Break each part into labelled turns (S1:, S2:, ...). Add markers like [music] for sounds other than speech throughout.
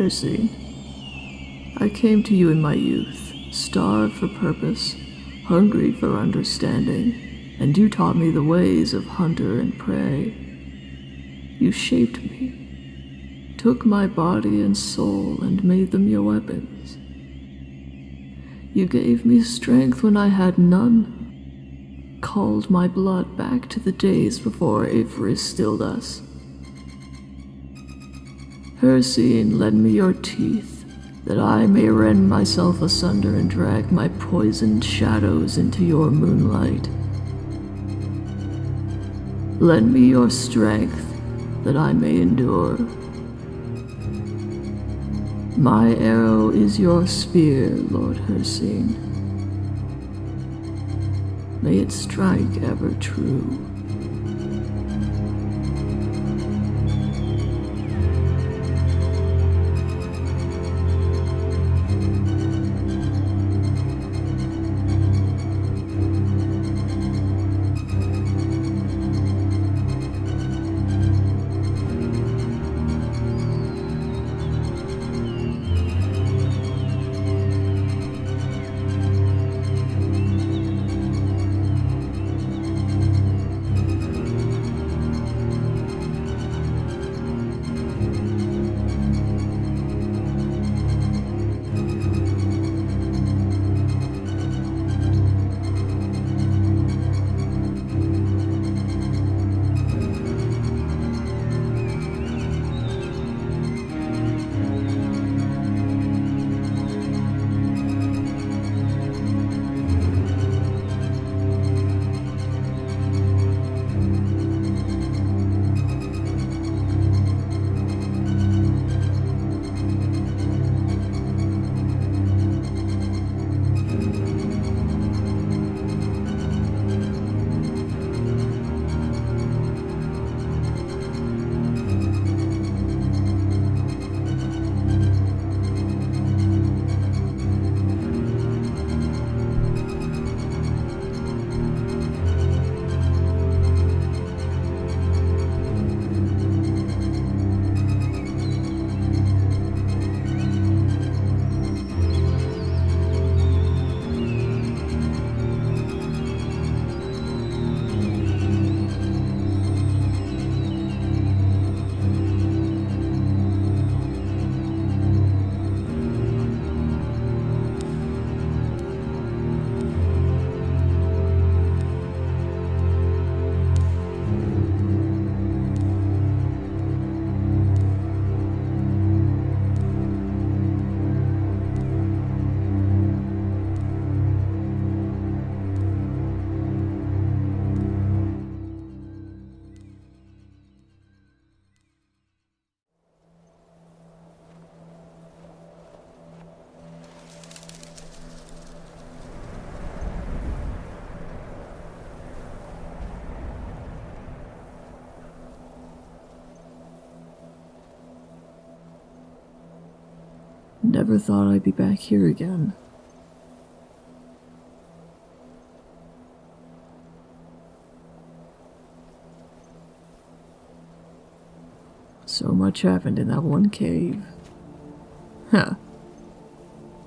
S1: Percy, I came to you in my youth, starved for purpose, hungry for understanding, and you taught me the ways of hunter and prey. You shaped me, took my body and soul and made them your weapons. You gave me strength when I had none, called my blood back to the days before Avery stilled us. Hircine, lend me your teeth, that I may rend myself asunder and drag my poisoned shadows into your moonlight. Lend me your strength, that I may endure. My arrow is your spear, Lord Hircine. May it strike ever true. Never thought I'd be back here again. So much happened in that one cave. Huh.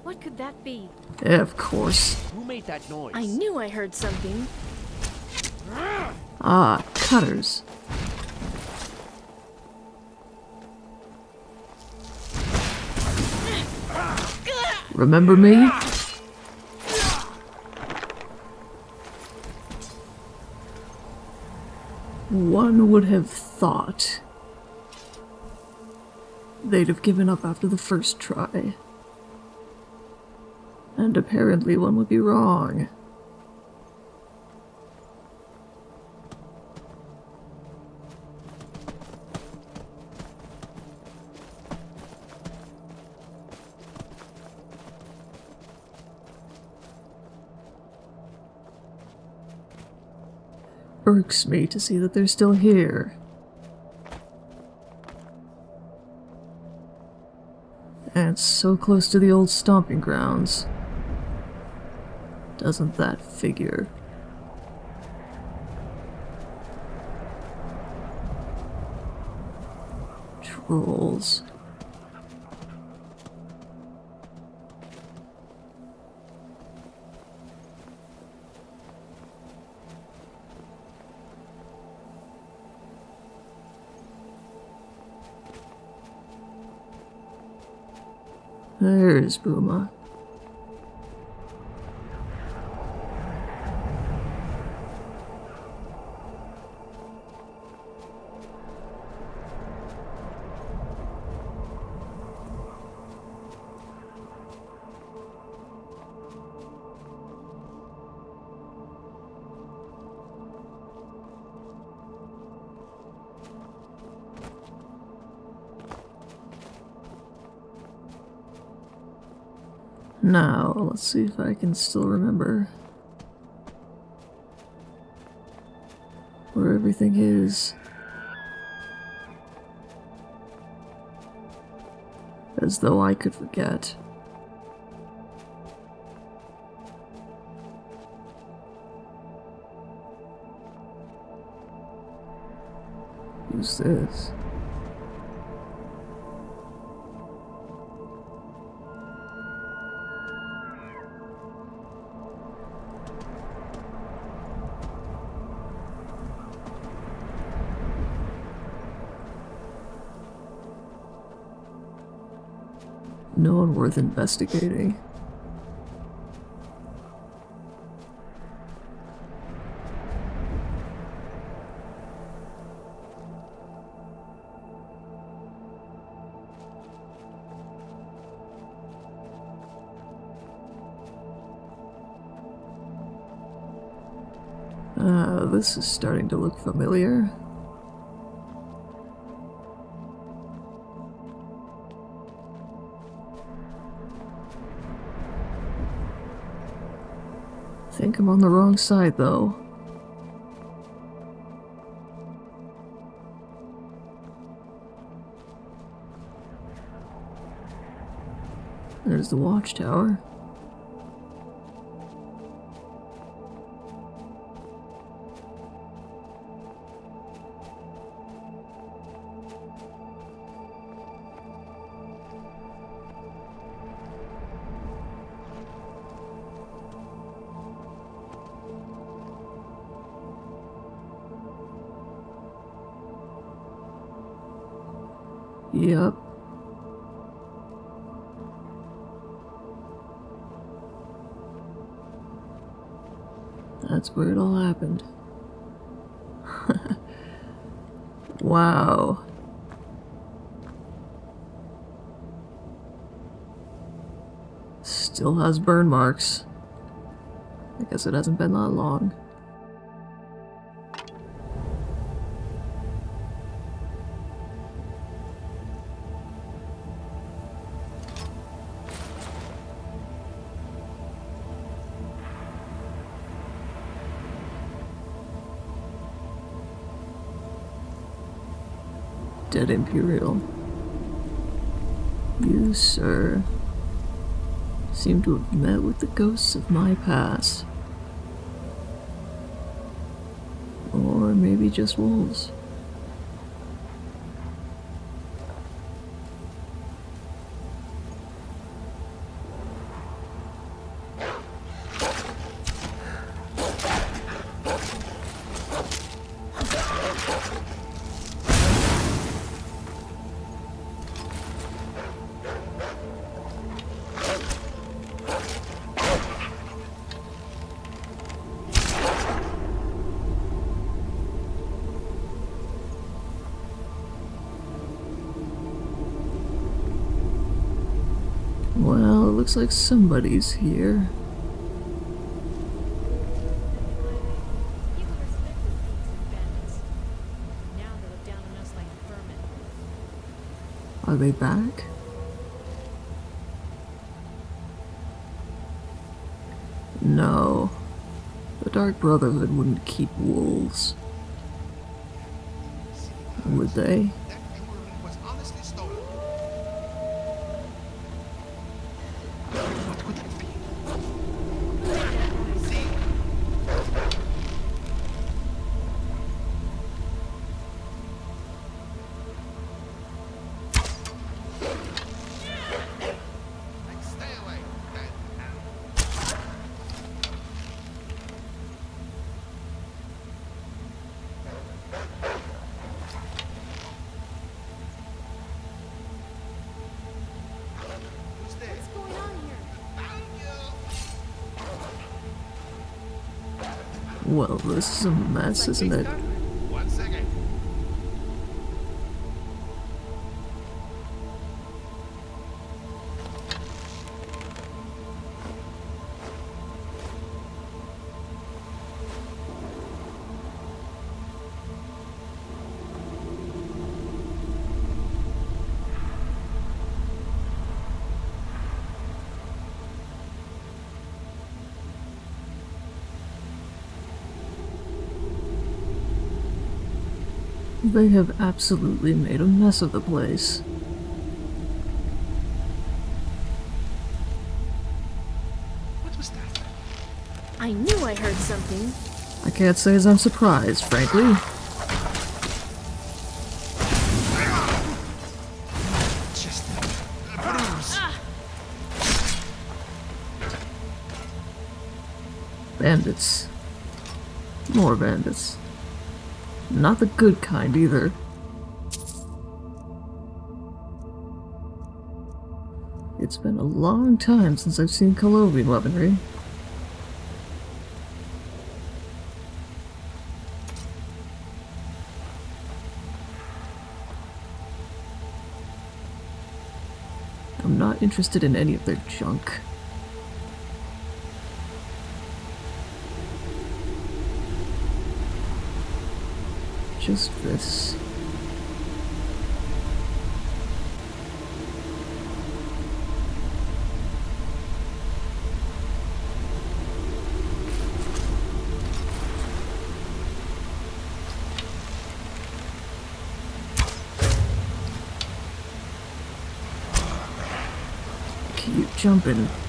S2: What could that be?
S1: Yeah, of course.
S3: Who made that noise?
S2: I knew I heard something.
S1: Ah, cutters. Remember me? One would have thought they'd have given up after the first try. And apparently one would be wrong. Irks me to see that they're still here. And so close to the old stomping grounds. Doesn't that figure? Trolls. There's Booma. Let's see if I can still remember where everything is. As though I could forget. Who's this? Worth investigating. Uh, this is starting to look familiar. Think I'm on the wrong side, though. There's the watchtower. That's where it all happened. [laughs] wow. Still has burn marks. I guess it hasn't been that long. Imperial. You, sir, seem to have met with the ghosts of my past. Or maybe just wolves. Well, it looks like somebody's here. Are they back? No. The Dark Brotherhood wouldn't keep wolves. Would they? Well, this is a mess, isn't it? They have absolutely made a mess of the place.
S3: What was that?
S2: I knew I heard something.
S1: I can't say as I'm surprised, frankly.
S3: Just a bruise.
S1: Bandits. More bandits. Not the good kind either. It's been a long time since I've seen Colovian weaponry. I'm not interested in any of their junk. Just this. Keep jumping.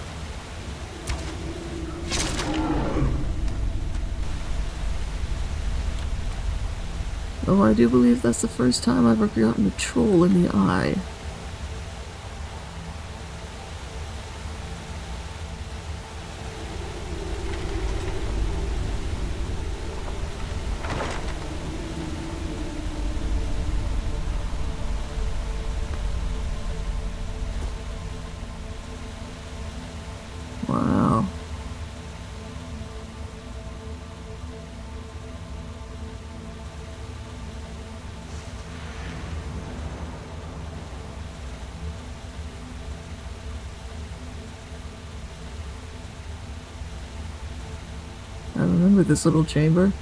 S1: Oh, I do believe that's the first time I've ever gotten a troll in the eye. Wow. I remember this little chamber.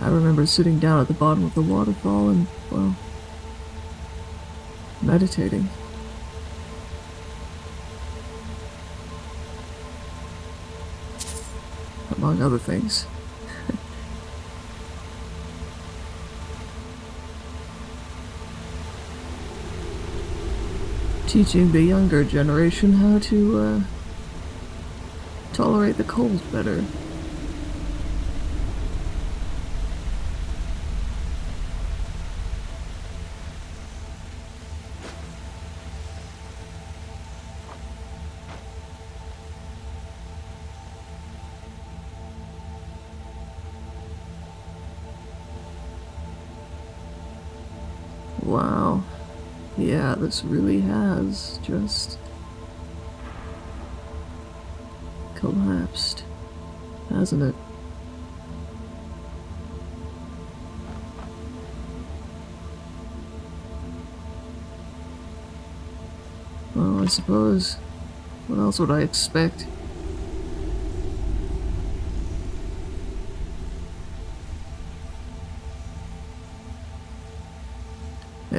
S1: I remember sitting down at the bottom of the waterfall and, well, meditating. Among other things. Teaching the younger generation how to, uh, tolerate the cold better. Wow. Yeah, this really has just collapsed, hasn't it? Well, I suppose. What else would I expect?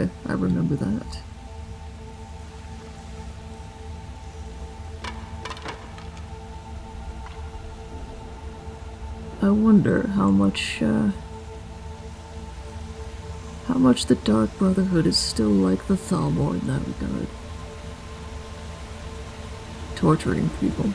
S1: Yeah, I remember that. I wonder how much, uh, how much the Dark Brotherhood is still like the Thalmor in that regard. Torturing people.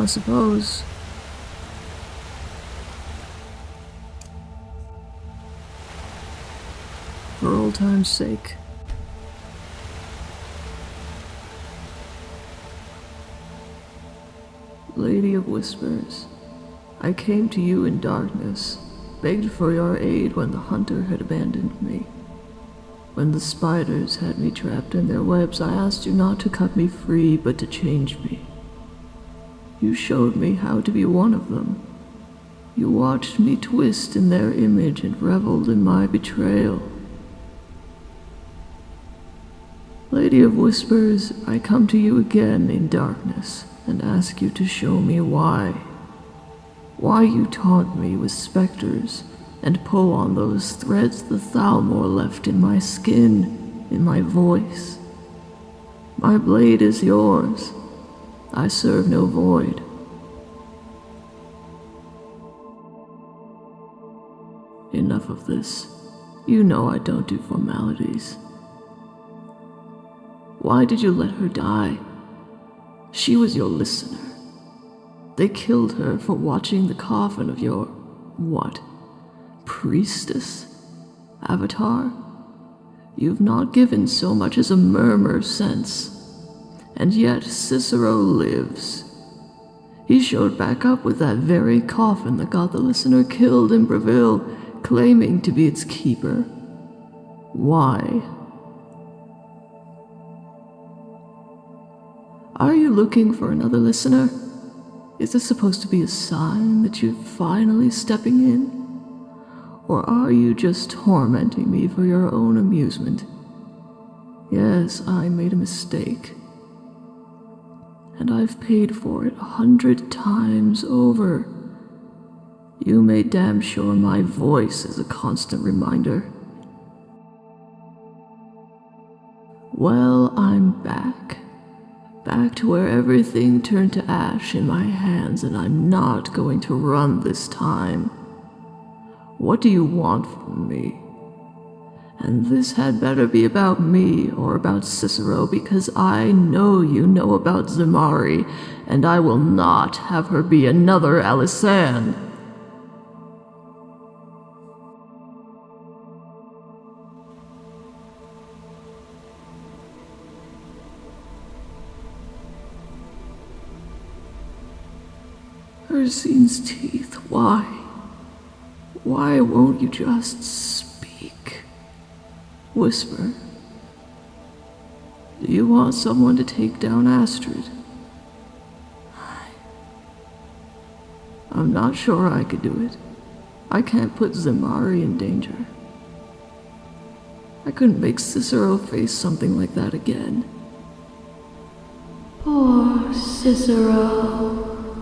S1: I suppose. For old time's sake. Lady of Whispers, I came to you in darkness, begged for your aid when the hunter had abandoned me. When the spiders had me trapped in their webs, I asked you not to cut me free, but to change me. You showed me how to be one of them. You watched me twist in their image and reveled in my betrayal. Lady of Whispers, I come to you again in darkness and ask you to show me why. Why you taunt me with specters and pull on those threads the Thalmor left in my skin, in my voice. My blade is yours. I serve no void. Enough of this. You know I don't do formalities. Why did you let her die? She was your listener. They killed her for watching the coffin of your. what? Priestess? Avatar? You've not given so much as a murmur since. And yet Cicero lives. He showed back up with that very coffin that got the listener killed in Bravil, claiming to be its keeper. Why? Are you looking for another listener? Is this supposed to be a sign that you're finally stepping in? Or are you just tormenting me for your own amusement? Yes, I made a mistake. And I've paid for it a hundred times over. You made damn sure my voice is a constant reminder. Well, I'm back. Back to where everything turned to ash in my hands, and I'm not going to run this time. What do you want from me? And this had better be about me or about Cicero, because I know you know about Zamari, and I will not have her be another Alisanne. Hircine's teeth, why? Why won't you just? Whisper. Do you want someone to take down Astrid? I'm not sure I could do it. I can't put Zamari in danger. I couldn't make Cicero face something like that again.
S4: Poor Cicero.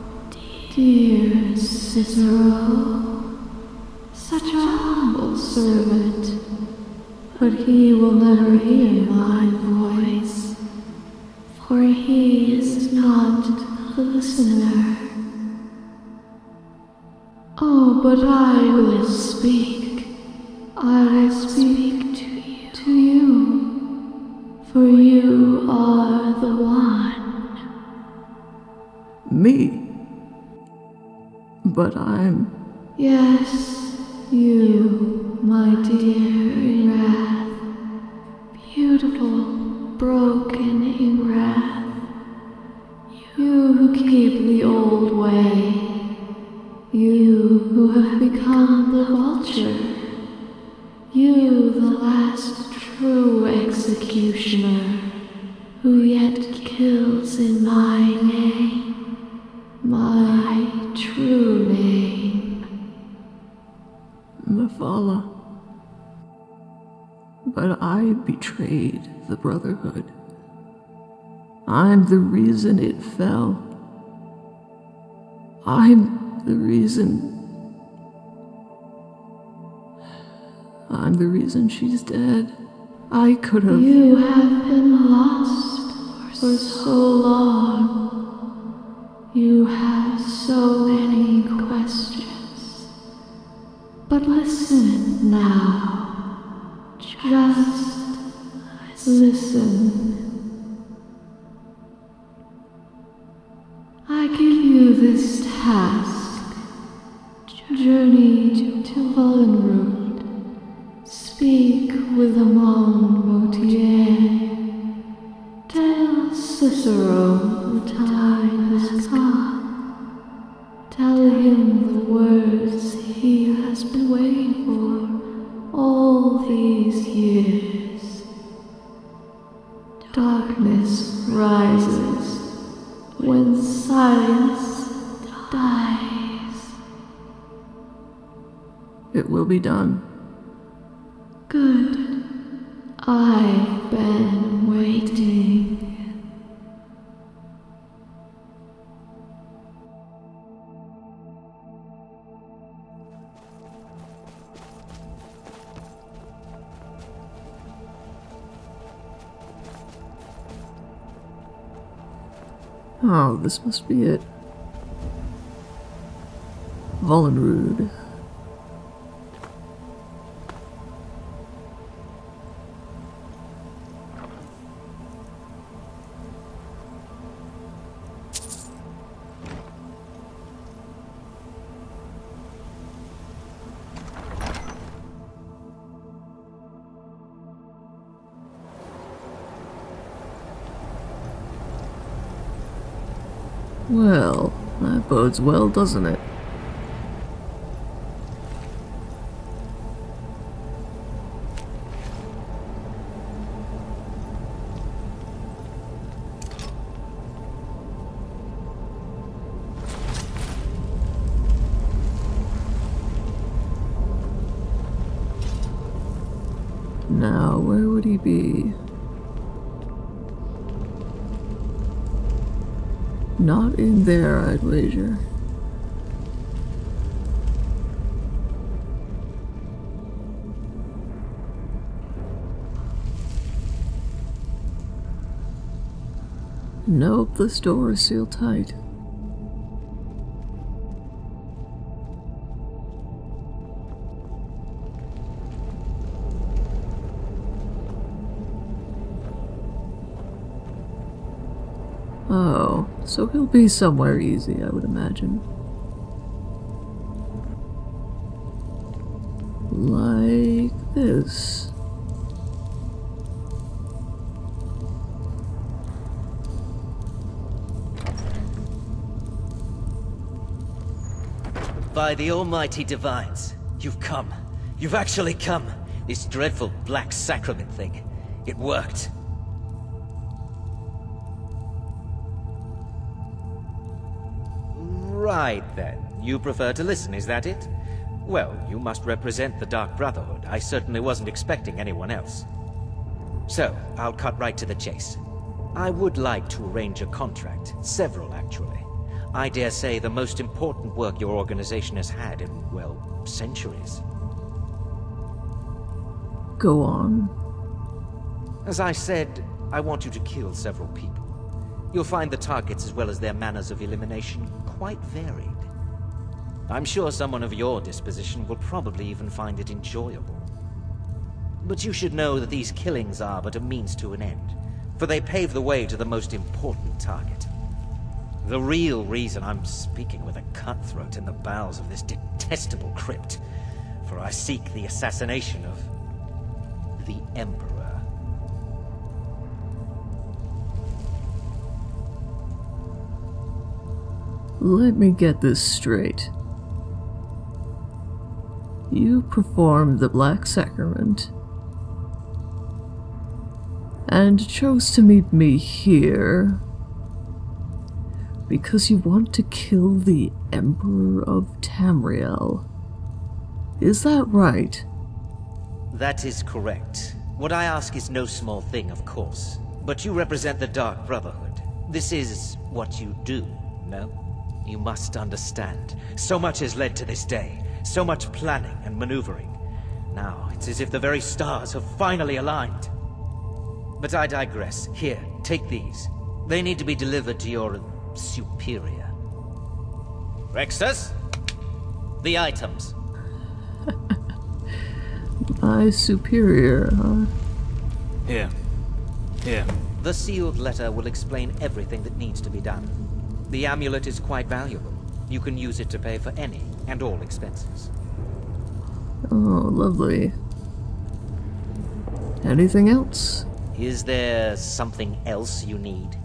S4: Dear Cicero. Such a humble servant. But he will never hear my voice. For he is not the listener. Oh, but I will speak. I will speak to you. To you. For you are the one.
S1: Me? But I'm.
S4: Yes, you, my dear. Beautiful, broken in wrath, You who keep the old way. You who have become the vulture. You, the last true executioner, who yet kills in my name, my true name.
S1: Mephala. But I betrayed the Brotherhood. I'm the reason it fell. I'm the reason. I'm the reason she's dead. I could have.
S4: You have been lost for so long. You have so many questions. But listen now.
S1: Oh, this must be it. Volunruud. Bodes well, doesn't it? Now, where would he be? Not in there, I'd wager. Nope, this door is sealed tight. Be somewhere easy, I would imagine. Like this.
S5: By the almighty divines, you've come. You've actually come. This dreadful black sacrament thing. It worked. Right then. You prefer to listen, is that it? Well, you must represent the Dark Brotherhood. I certainly wasn't expecting anyone else. So, I'll cut right to the chase. I would like to arrange a contract. Several, actually. I dare say the most important work your organization has had in, well, centuries.
S1: Go on.
S5: As I said, I want you to kill several people. You'll find the targets as well as their manners of elimination quite varied. I'm sure someone of your disposition will probably even find it enjoyable. But you should know that these killings are but a means to an end, for they pave the way to the most important target. The real reason I'm speaking with a cutthroat in the bowels of this detestable crypt, for I seek the assassination of the Emperor.
S1: Let me get this straight. You performed the Black Sacrament and chose to meet me here because you want to kill the Emperor of Tamriel. Is that right?
S5: That is correct. What I ask is no small thing, of course. But you represent the Dark Brotherhood. This is what you do, no? You must understand. So much has led to this day. So much planning and maneuvering. Now, it's as if the very stars have finally aligned. But I digress. Here, take these. They need to be delivered to your superior. Rexus? The items. [laughs]
S1: My superior, huh?
S6: Here. Here.
S5: The sealed letter will explain everything that needs to be done. The amulet is quite valuable. You can use it to pay for any and all expenses.
S1: Oh, lovely. Anything else?
S5: Is there something else you need?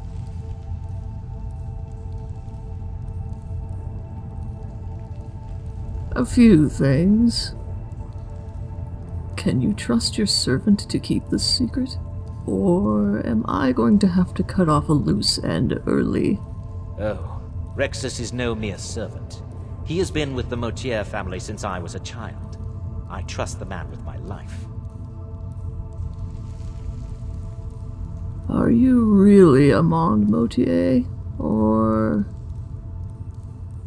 S1: A few things. Can you trust your servant to keep this secret? Or am I going to have to cut off a loose end early?
S5: Oh, Rexus is no mere servant. He has been with the Motierre family since I was a child. I trust the man with my life.
S1: Are you really Amaund Motierre? Or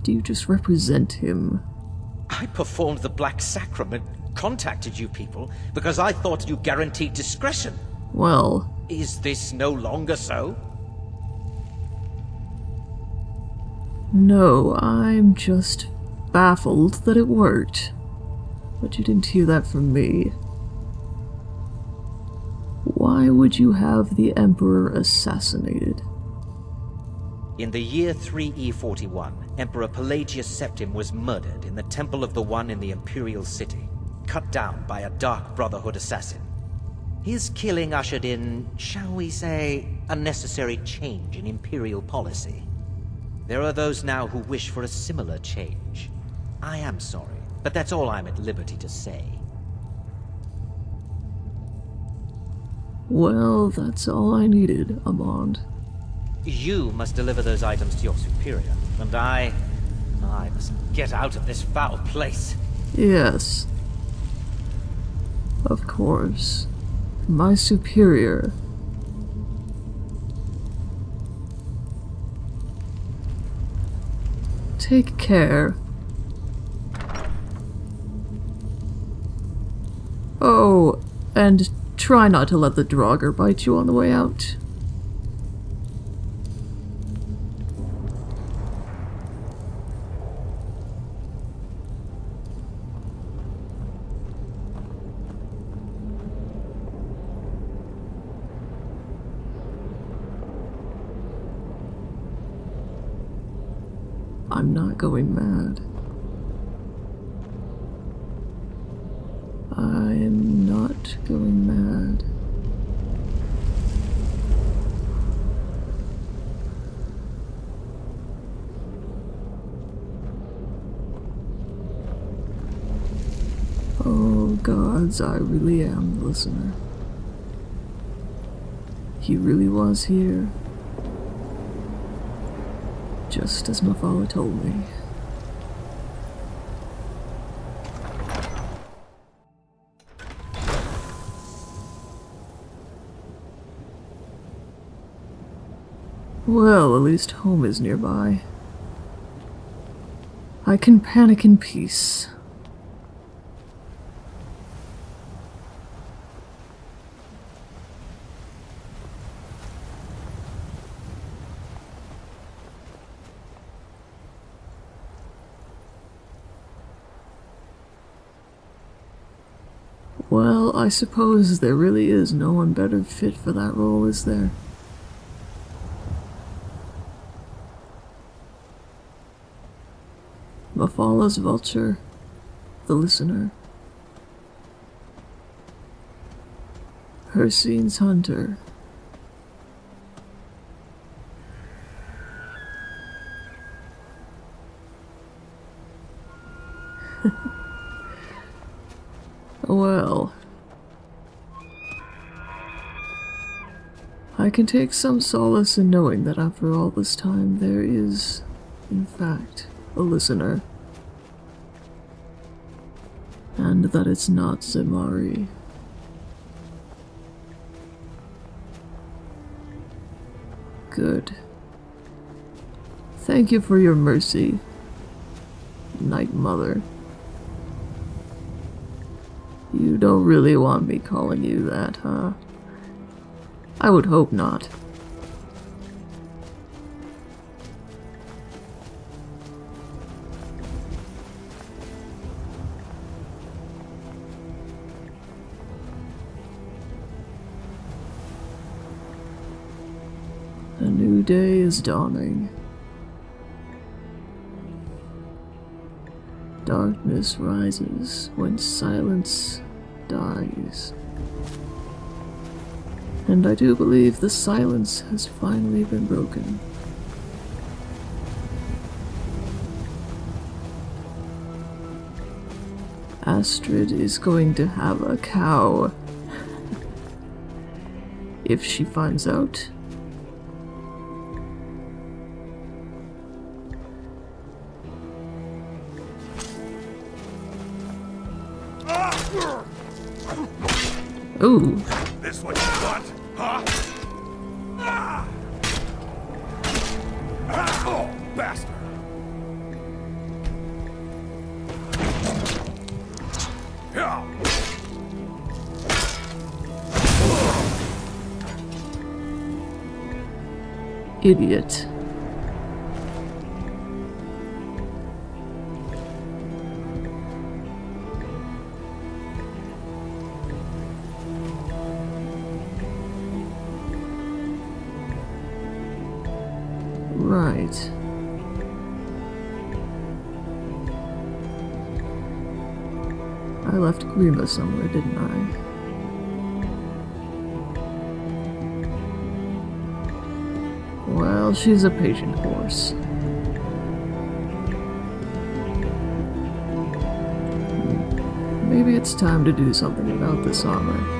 S1: do you just represent him?
S5: I performed the Black Sacrament, contacted you people, because I thought you guaranteed discretion.
S1: Well,
S5: Is this no longer so?
S1: No, I'm just baffled that it worked. But you didn't hear that from me. Why would you have the Emperor assassinated?
S5: In the year 3E41, Emperor Pelagius Septim was murdered in the Temple of the One in the Imperial City, cut down by a Dark Brotherhood assassin. His killing ushered in, shall we say, a necessary change in Imperial policy. There are those now who wish for a similar change. I am sorry, but that's all I'm at liberty to say.
S1: Well, that's all I needed, Amaund.
S5: You must deliver those items to your superior, and I... I must get out of this foul place.
S1: Yes. Of course. My superior. Take care. Oh, and try not to let the Draugr bite you on the way out. I'm not going mad. I am not going mad. Oh gods, I really am the listener. He really was here. Just as my father told me. Well, at least home is nearby. I can panic in peace. Well, I suppose there really is no one better fit for that role, is there? Mephala's vulture, the listener. Hircine's hunter. [laughs] well, can take some solace in knowing that after all this time there is, in fact, a listener. And that it's not Zemari. Good. Thank you for your mercy, Night Mother. You don't really want me calling you that, huh? I would hope not. A new day is dawning. Darkness rises when silence dies. And I do believe the silence has finally been broken. Astrid is going to have a cow. [laughs] if she finds out.
S3: Ah! Ooh. This
S1: Idiot. Right. I left Grima somewhere, didn't I? Well, she's a patient horse. Maybe it's time to do something about this armor.